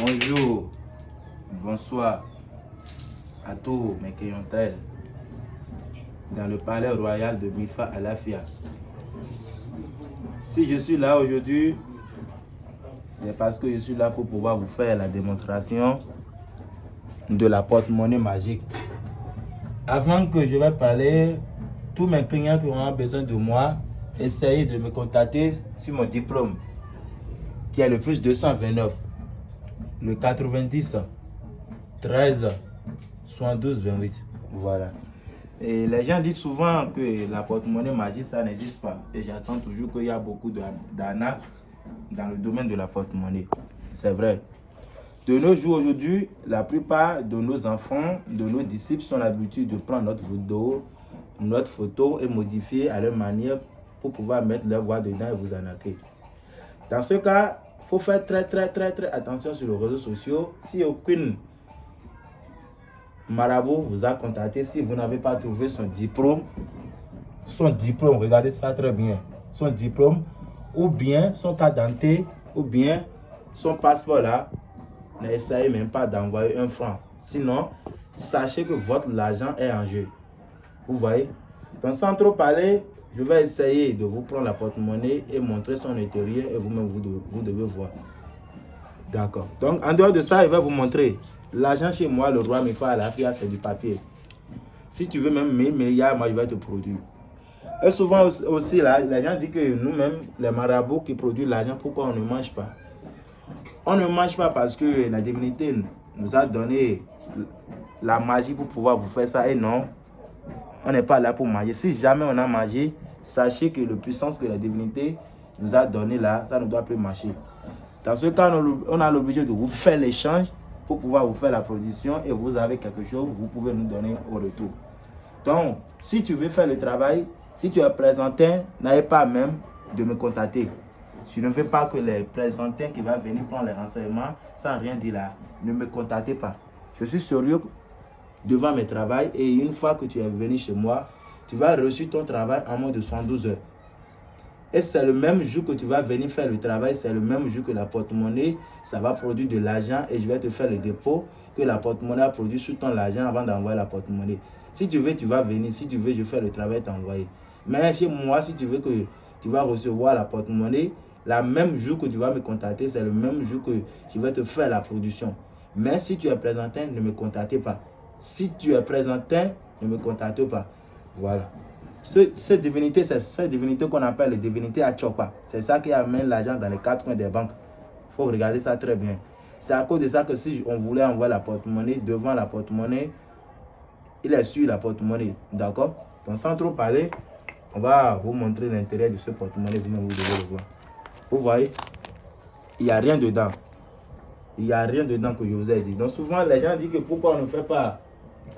Bonjour, bonsoir à tous mes clientèles dans le palais royal de Mifa Alafia. Si je suis là aujourd'hui, c'est parce que je suis là pour pouvoir vous faire la démonstration de la porte-monnaie magique. Avant que je vais parler, tous mes clients qui auront besoin de moi, essayez de me contacter sur mon diplôme qui est le plus 229, le 90, 13, 72, 28. Voilà. Et les gens disent souvent que la porte-monnaie magique, ça n'existe pas. Et j'attends toujours qu'il y a beaucoup d'arnaques dans le domaine de la porte-monnaie. C'est vrai. De nos jours aujourd'hui, la plupart de nos enfants, de nos disciples sont l'habitude de prendre notre photo, notre photo et modifier à leur manière pour pouvoir mettre leur voix dedans et vous arnaquer. Dans ce cas, faut faire très très très très attention sur les réseaux sociaux. Si aucune marabout vous a contacté, si vous n'avez pas trouvé son diplôme, son diplôme, regardez ça très bien, son diplôme, ou bien son carte d'identité, ou bien son passeport là, n'essayez même pas d'envoyer un franc. Sinon, sachez que votre argent est en jeu. Vous voyez? Donc sans trop parler, je vais essayer de vous prendre la porte-monnaie et montrer son intérieur et vous-même, vous, devez voir. D'accord. Donc, en dehors de ça, je vais vous montrer. L'argent chez moi, le roi à la FIA, c'est du papier. Si tu veux même 1000 milliards, moi, je vais te produire. Et souvent aussi, là, les gens disent que nous-mêmes, les marabouts qui produisent l'argent, pourquoi on ne mange pas? On ne mange pas parce que la divinité nous a donné la magie pour pouvoir vous faire ça. Et non, on n'est pas là pour manger. Si jamais on a mangé, sachez que la puissance que la divinité nous a donné là, ça ne doit plus marcher. Dans ce cas, on a l'obligé de vous faire l'échange pour pouvoir vous faire la production et vous avez quelque chose, vous pouvez nous donner au retour. Donc, si tu veux faire le travail, si tu es présenté, n'ayez pas même de me contacter. Je ne veux pas que les présentants qui vont venir prendre les renseignements sans rien dire là, ne me contactez pas. Je suis sérieux devant mes travaux et une fois que tu es venu chez moi, tu vas reçu ton travail en moins de 112 heures. Et c'est le même jour que tu vas venir faire le travail, c'est le même jour que la porte-monnaie, ça va produire de l'argent et je vais te faire le dépôt que la porte-monnaie a produit sur ton argent avant d'envoyer la porte-monnaie. Si tu veux, tu vas venir. Si tu veux, je fais le travail t'envoyer. Mais chez moi, si tu veux que tu vas recevoir la porte-monnaie, la même jour que tu vas me contacter, c'est le même jour que je vais te faire la production. Mais si tu es présenté, ne me contactez pas. Si tu es présenté, ne me contacte pas. Voilà. Cette divinité, c'est cette divinité qu'on appelle la divinité à. C'est ça qui amène l'argent dans les quatre coins des banques. Il faut regarder ça très bien. C'est à cause de ça que si on voulait envoyer la porte-monnaie devant la porte-monnaie, il est sur la porte-monnaie. D'accord? Donc sans trop parler, on va vous montrer l'intérêt de ce porte-monnaie. Vous devez le voir. Vous voyez? Il n'y a rien dedans. Il n'y a rien dedans que je vous ai dit. Donc souvent, les gens disent que pourquoi on ne fait pas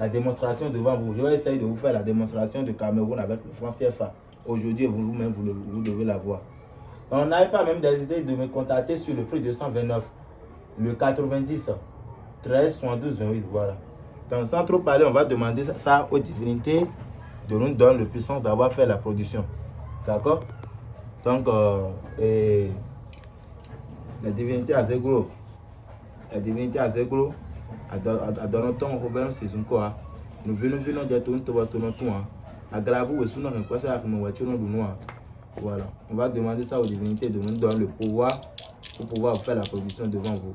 la démonstration devant vous. Je vais essayer de vous faire la démonstration de Cameroun avec le franc CFA. Aujourd'hui, vous-même, vous, vous, devez la voir. On n'avait pas même décidé de me contacter sur le prix 229, le 90, 13, 72, 28, voilà. Donc, sans trop parler, on va demander ça aux divinités de nous donner le puissance d'avoir fait la production. D'accord? Donc, euh, et la divinité à Zegro, la divinité à Zegro, adɔnɔ tɔn ko bɛn sesun kɔ wa nuvinu vinu dze to ŋutɔ to nɔtu wa aglavu wò sunu nìkɔ sɛ afime wò tso nɔdunu wa voilà. On va demander ça aux divinités de nous donner le pouvoir pour pouvoir faire la production devant vous.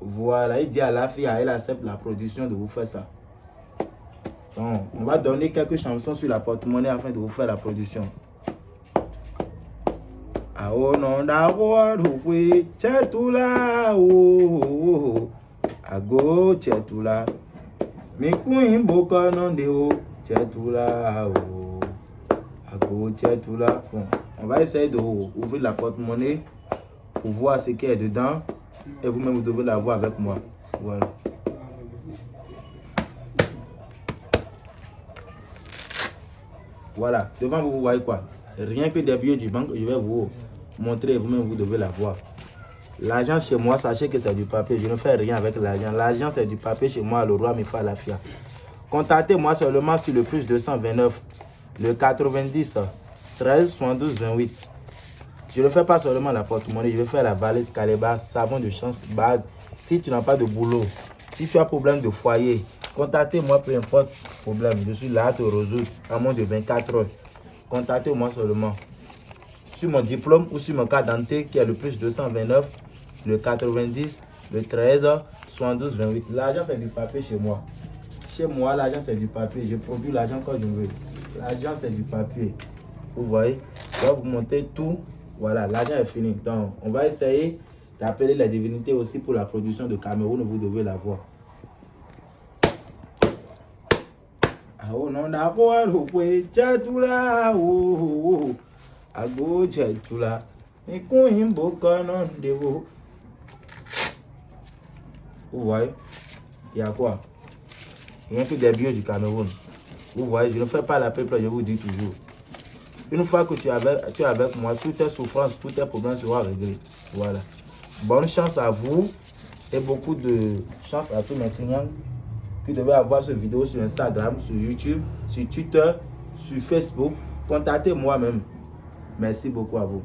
Voilà. Il dit à la fille elle accepte la production de vous faire ça. Donc on va donner quelques chansons sur la porte-monnaie afin de vous faire la production chetula ago chetula. Chetula ago chetula. Bon on va essayer de ouvrir la porte-monnaie pour voir ce qu'il y a dedans et vous-même vous devez la voir avec moi. Voilà. Voilà. Devant vous vous voyez quoi? Rien que des billets du banque je vais vous Montrez vous-même, vous devez la voir. L'argent chez moi, sachez que c'est du papier. Je ne fais rien avec l'argent. L'argent, c'est du papier chez moi. Le roi me fait la fia. Contactez-moi seulement sur le plus 229, le 90, 13, 72, 28. Je ne fais pas seulement la porte-monnaie, je vais faire la valise, calebasse, savon de chance, bague. Si tu n'as pas de boulot, si tu as problème de foyer, contactez-moi, peu importe problème. Je suis là à te résoudre en moins de 24 heures. Contactez-moi seulement. Sur mon diplôme ou sur mon carte d'identité qui est le plus 229, le 90, le 13, 72, 28. L'argent, c'est du papier chez moi. Chez moi, l'argent, c'est du papier. Je produis l'argent quand je veux. L'argent, c'est du papier. Vous voyez? Vais vous montrer tout. Voilà, l'argent est fini. Donc, on va essayer d'appeler les divinités aussi pour la production de Cameroun. Vous devez la voir. Oh non, himbo canon de vous. Vous voyez Il y a quoi a que des biens du Cameroun. Vous voyez, je ne fais pas la peuple, je vous dis toujours. Une fois que tu es avec, tu es avec moi, toutes tes souffrances, tous tes problèmes seront réglés. Voilà. Bonne chance à vous et beaucoup de chance à tous mes clients qui devaient avoir ce vidéo sur Instagram, sur YouTube, sur Twitter, sur Facebook. Contactez moi même. Merci beaucoup à vous.